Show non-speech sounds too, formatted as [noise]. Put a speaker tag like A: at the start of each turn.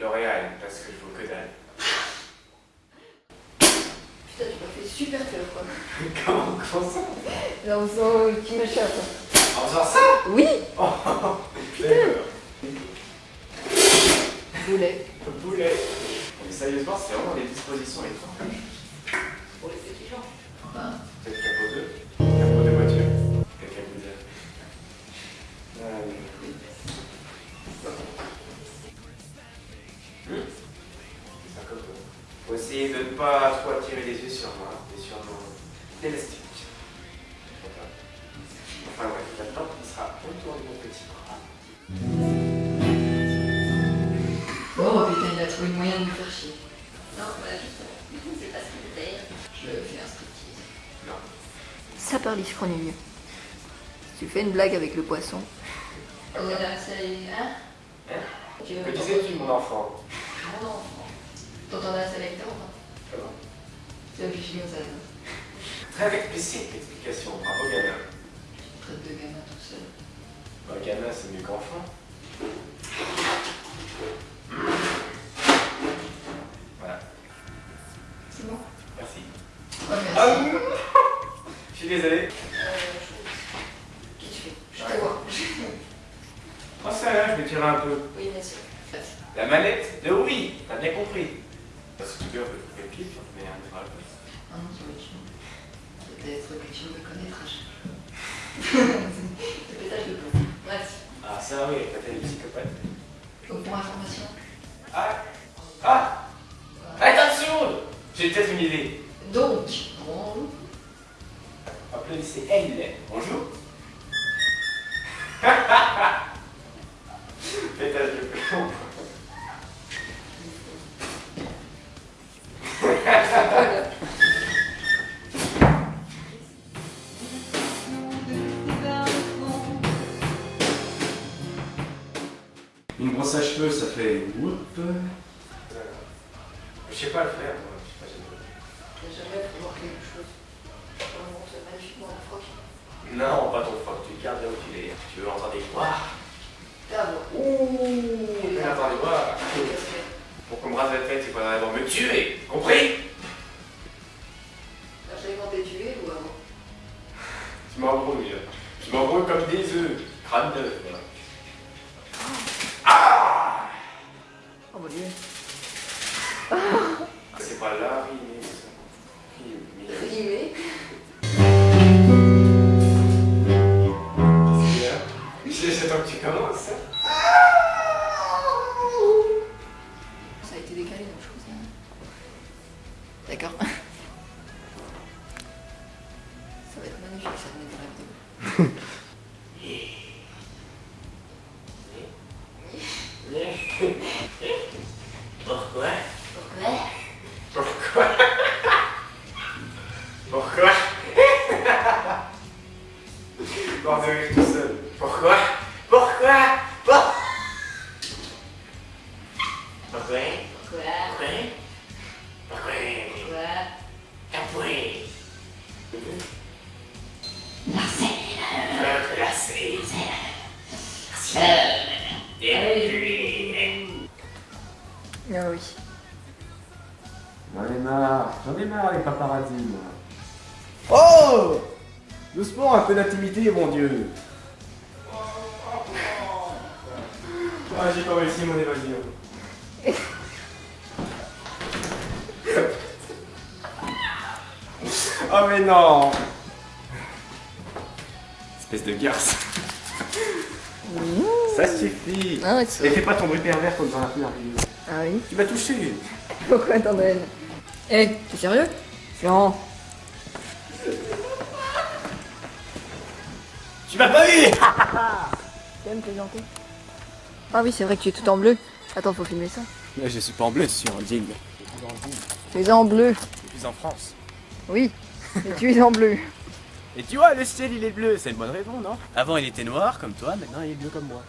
A: L'Oréal, parce que je vaux que dalle.
B: Putain, tu m'as fait super peur, quoi. [laughs]
A: Comment, comment ça
B: Là, on sent le petit machin, quoi.
A: En faisant ça
B: Oui
A: Oh, D'accord.
B: Boulet.
A: Boulet. Mais sérieusement, c'est vraiment des dispositions étranges.
B: Pour les petits gens. Enfin,
A: Peut-être capot 2 Capot de voiture Quelqu'un vous dire. Ah, pas trop attirer les yeux sur moi et sur mon élastique. Enfin ouais, maintenant il sera autour de mon petit bras.
B: Oh putain, il a trouvé le moyen de me faire chier.
C: Non, voilà, je sais [laughs] pas ce que c'était.
B: Je fais un striptease.
A: Non.
B: Ça parle, je connais mieux. Tu fais une blague avec le poisson.
C: Oh, là, c'est. Hein
A: Hein Que disais-tu mon enfant?
B: Mon enfant. T'entendais un sélecteur ou pas Toi.
A: Très explicite l'explication, bravo Gana.
B: Tu traites de gamin tout seul.
A: Bah, Gana c'est mieux qu'enfant. Voilà,
B: C'est bon?
A: Merci.
B: Ouais, merci.
A: Ah, Je suis désolé.
B: Euh, je- Qu'est-ce que tu fais Je te vois.
A: Oh ça là, je vais tirer un peu.
B: Oui, bien sûr.
A: La manette de oui, t'as bien compris. Parce que tu peux couper le pif, mais on verra le.
B: Ah non, ça va être chiant. Peut-être que tu me connaîtras. Le pétage de [laughs] plomb. Bref.
A: Ah ça oui, t'as des psychopathes.
B: Donc pour information.
A: Ah Ah Attention J'ai peut-être une idée.
B: Donc, bon,
A: Applaudissez elle. Bonjour. Pétage de plomb.
D: Une brosse à cheveux, ça fait whoop.
A: Je sais pas le faire, moi. Je sais pas,
B: n'y a jamais faut voir quelque chose. Froc.
A: Non, pas ton froc, tu gardes là où tu l'es. Tu veux entendre des voix
B: T'as
A: Ouh Tu veux entendre des voix Pour qu'on me rase la tête, il faudra d'abord me tuer Compris?
B: J'ai inventé tuer ou avant?
A: Je m'embrouille. Je m'embrouille comme des œufs. Crâne d'œuf, C'est pas là, rimé, ça. Rimé.
B: Rimé.
A: C'est c'est toi que tu commences, ça
B: Ça a été décalé donc je crois ça. D'accord. Ça va être magnifique ça venait de la vidéo.
A: Pourquoi
C: Pourquoi
A: Pourquoi Pourquoi Bord de rire tout seul. Pourquoi Pourquoi Pourquoi Pourquoi
C: Pourquoi
A: Pourquoi Pourquoi
C: Pourquoi
A: Votre lacet. Et puis...
B: Ah oui.
D: J'en ai marre, j'en ai marre les paparazzi, moi. Oh Doucement, un peu d'intimité, mon Dieu.
A: Ah, j'ai pas réussi mon évasion. oh [laughs] mais non Espèce de garce. Ça suffit.
B: Ah,
A: Et fais pas ton bruit pervers comme dans la première vidéo.
B: Ah oui
A: Tu m'as touché. [laughs]
B: Pourquoi t'en Eh, t'es sérieux? Florent.
A: Tu m'as pas eu
B: Tu aimes plaisanter Ah oui, c'est vrai que tu es tout en bleu. Attends, faut filmer ça.
A: Je suis pas en bleu, je suis en jean.
B: Tu es en bleu.
A: Je suis en France.
B: Oui, mais tu es en bleu.
A: Et tu vois, le ciel il est bleu, c'est une bonne raison, non? Avant il était noir comme toi, maintenant il est bleu comme moi.